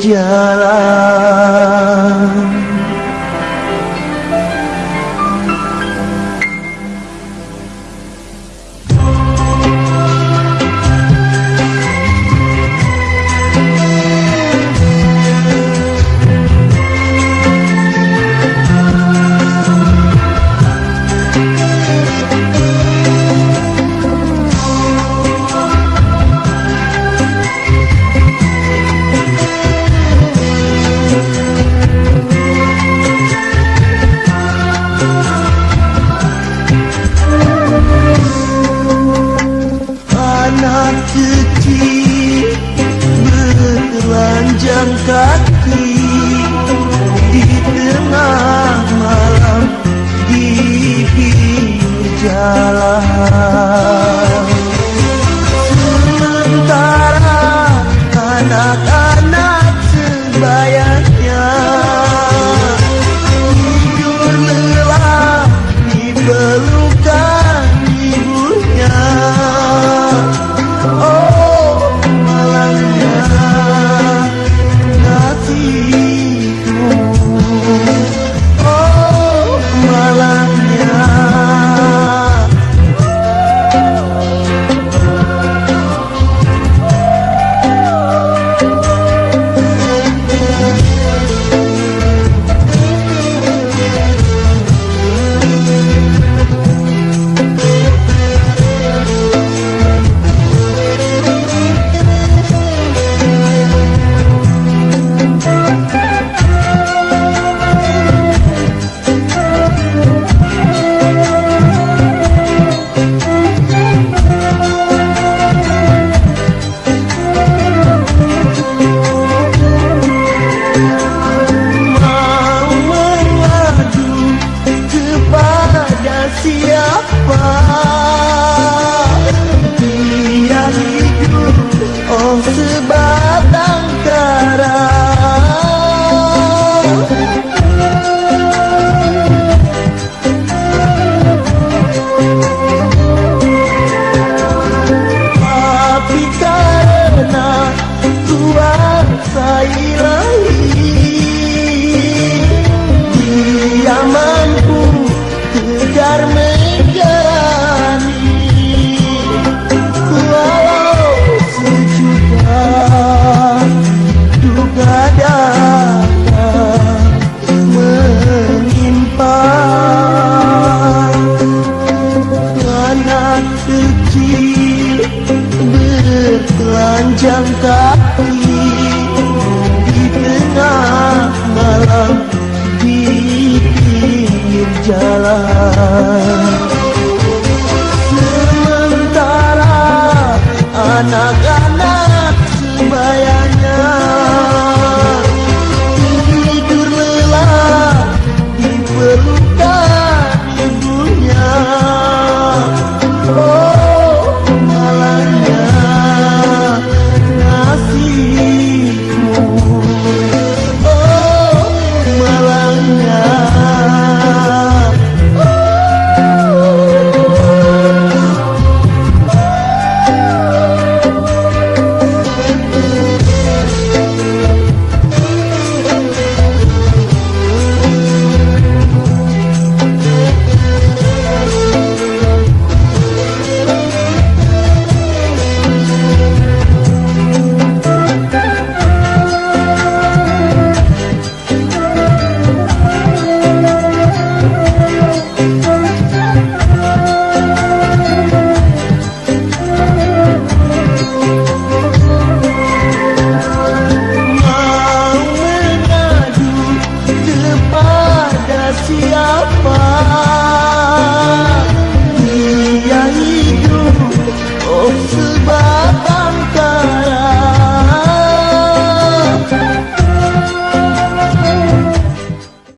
jalan anak-anak sebayanya tidur lelap di 从此。Sementara anak